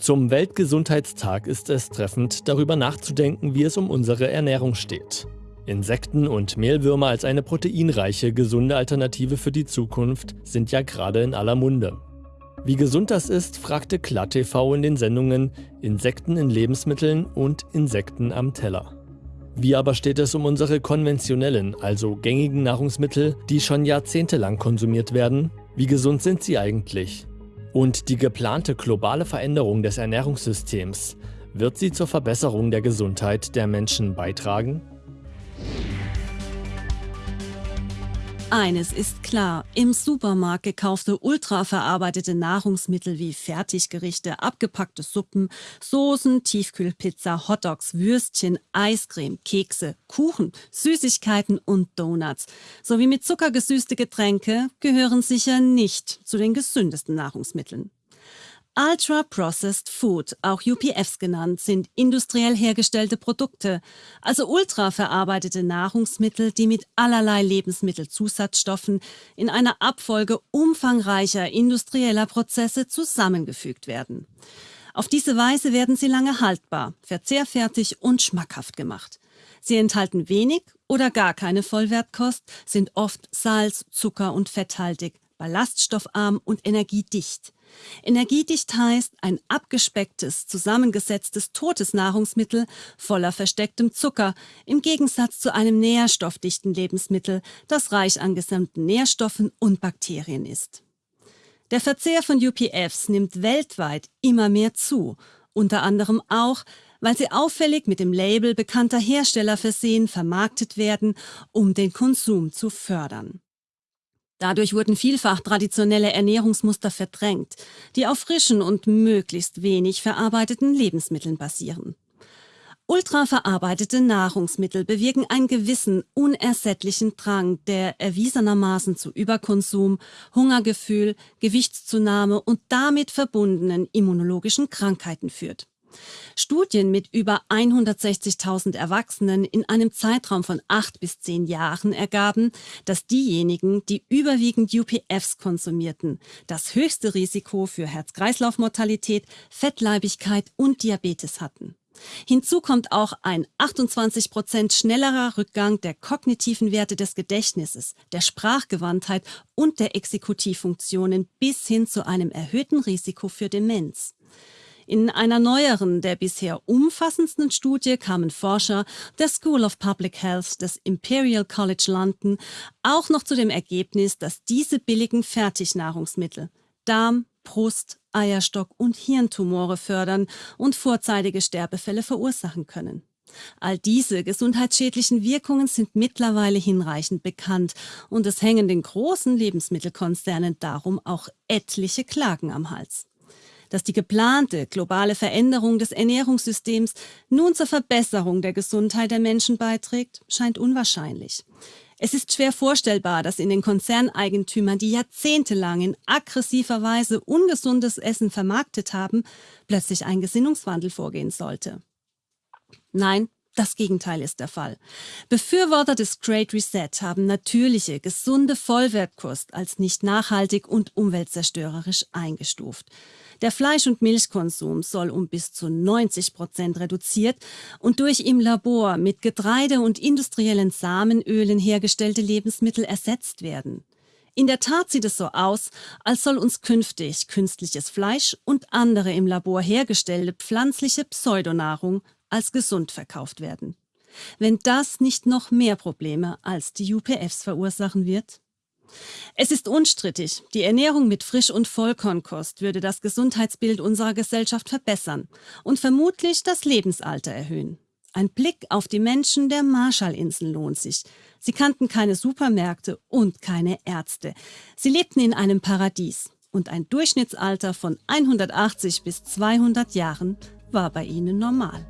Zum Weltgesundheitstag ist es treffend, darüber nachzudenken, wie es um unsere Ernährung steht. Insekten und Mehlwürmer als eine proteinreiche, gesunde Alternative für die Zukunft sind ja gerade in aller Munde. Wie gesund das ist, fragte KlaTV in den Sendungen Insekten in Lebensmitteln und Insekten am Teller. Wie aber steht es um unsere konventionellen, also gängigen Nahrungsmittel, die schon jahrzehntelang konsumiert werden? Wie gesund sind sie eigentlich? Und die geplante globale Veränderung des Ernährungssystems, wird sie zur Verbesserung der Gesundheit der Menschen beitragen? Eines ist klar, im Supermarkt gekaufte ultraverarbeitete Nahrungsmittel wie Fertiggerichte, abgepackte Suppen, Soßen, Tiefkühlpizza, Hotdogs, Würstchen, Eiscreme, Kekse, Kuchen, Süßigkeiten und Donuts sowie mit Zucker gesüßte Getränke gehören sicher nicht zu den gesündesten Nahrungsmitteln. Ultra-Processed Food, auch UPFs genannt, sind industriell hergestellte Produkte, also ultraverarbeitete Nahrungsmittel, die mit allerlei Lebensmittelzusatzstoffen in einer Abfolge umfangreicher industrieller Prozesse zusammengefügt werden. Auf diese Weise werden sie lange haltbar, verzehrfertig und schmackhaft gemacht. Sie enthalten wenig oder gar keine Vollwertkost, sind oft salz-, zucker- und fetthaltig, ballaststoffarm und energiedicht. Energiedicht heißt ein abgespecktes, zusammengesetztes totes Nahrungsmittel voller verstecktem Zucker, im Gegensatz zu einem nährstoffdichten Lebensmittel, das reich an gesamten Nährstoffen und Bakterien ist. Der Verzehr von UPFs nimmt weltweit immer mehr zu, unter anderem auch, weil sie auffällig mit dem Label bekannter Hersteller versehen vermarktet werden, um den Konsum zu fördern. Dadurch wurden vielfach traditionelle Ernährungsmuster verdrängt, die auf frischen und möglichst wenig verarbeiteten Lebensmitteln basieren. Ultraverarbeitete Nahrungsmittel bewirken einen gewissen, unersättlichen Drang, der erwiesenermaßen zu Überkonsum, Hungergefühl, Gewichtszunahme und damit verbundenen immunologischen Krankheiten führt. Studien mit über 160.000 Erwachsenen in einem Zeitraum von acht bis zehn Jahren ergaben, dass diejenigen, die überwiegend UPFs konsumierten, das höchste Risiko für Herz-Kreislauf-Mortalität, Fettleibigkeit und Diabetes hatten. Hinzu kommt auch ein 28 Prozent schnellerer Rückgang der kognitiven Werte des Gedächtnisses, der Sprachgewandtheit und der Exekutivfunktionen bis hin zu einem erhöhten Risiko für Demenz. In einer neueren, der bisher umfassendsten Studie kamen Forscher der School of Public Health des Imperial College London auch noch zu dem Ergebnis, dass diese billigen Fertignahrungsmittel Darm, Brust, Eierstock und Hirntumore fördern und vorzeitige Sterbefälle verursachen können. All diese gesundheitsschädlichen Wirkungen sind mittlerweile hinreichend bekannt und es hängen den großen Lebensmittelkonzernen darum auch etliche Klagen am Hals. Dass die geplante globale Veränderung des Ernährungssystems nun zur Verbesserung der Gesundheit der Menschen beiträgt, scheint unwahrscheinlich. Es ist schwer vorstellbar, dass in den Konzerneigentümern, die jahrzehntelang in aggressiver Weise ungesundes Essen vermarktet haben, plötzlich ein Gesinnungswandel vorgehen sollte. Nein, das Gegenteil ist der Fall. Befürworter des Great Reset haben natürliche, gesunde Vollwertkost als nicht nachhaltig und umweltzerstörerisch eingestuft. Der Fleisch- und Milchkonsum soll um bis zu 90 Prozent reduziert und durch im Labor mit Getreide und industriellen Samenölen hergestellte Lebensmittel ersetzt werden. In der Tat sieht es so aus, als soll uns künftig künstliches Fleisch und andere im Labor hergestellte pflanzliche Pseudonahrung als gesund verkauft werden. Wenn das nicht noch mehr Probleme als die UPFs verursachen wird? Es ist unstrittig, die Ernährung mit Frisch- und Vollkornkost würde das Gesundheitsbild unserer Gesellschaft verbessern und vermutlich das Lebensalter erhöhen. Ein Blick auf die Menschen der Marshallinseln lohnt sich. Sie kannten keine Supermärkte und keine Ärzte. Sie lebten in einem Paradies und ein Durchschnittsalter von 180 bis 200 Jahren war bei ihnen normal.